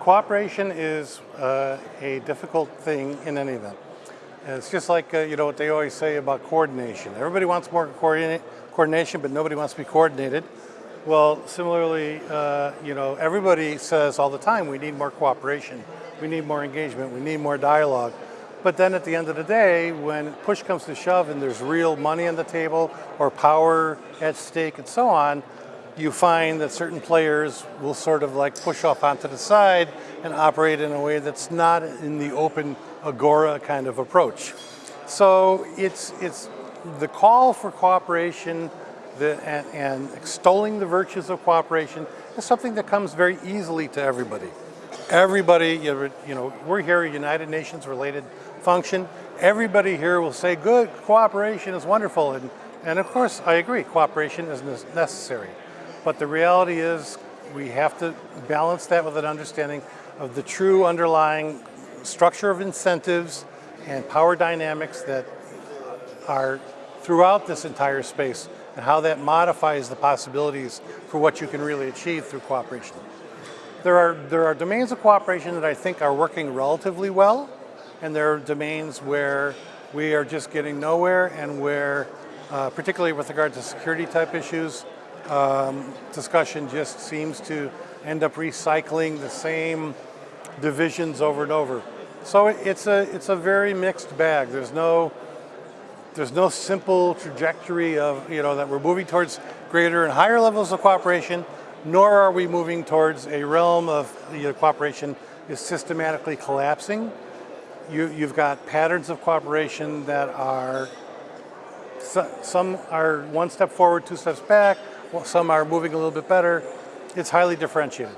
Cooperation is uh, a difficult thing in any event. It's just like, uh, you know, what they always say about coordination. Everybody wants more coordinate, coordination, but nobody wants to be coordinated. Well, similarly, uh, you know, everybody says all the time, we need more cooperation, we need more engagement, we need more dialogue. But then at the end of the day, when push comes to shove and there's real money on the table or power at stake and so on, you find that certain players will sort of like push off onto the side and operate in a way that's not in the open agora kind of approach. So it's, it's the call for cooperation the, and, and extolling the virtues of cooperation is something that comes very easily to everybody. Everybody, you know, we're here a United Nations related function. Everybody here will say, good, cooperation is wonderful. And, and of course, I agree, cooperation is necessary. But the reality is we have to balance that with an understanding of the true underlying structure of incentives and power dynamics that are throughout this entire space and how that modifies the possibilities for what you can really achieve through cooperation. There are, there are domains of cooperation that I think are working relatively well, and there are domains where we are just getting nowhere and where, uh, particularly with regard to security type issues, um, discussion just seems to end up recycling the same divisions over and over. So it's a, it's a very mixed bag. There's no, there's no simple trajectory of, you know, that we're moving towards greater and higher levels of cooperation, nor are we moving towards a realm of you know, cooperation is systematically collapsing. You, you've got patterns of cooperation that are, some are one step forward, two steps back, some are moving a little bit better. It's highly differentiated.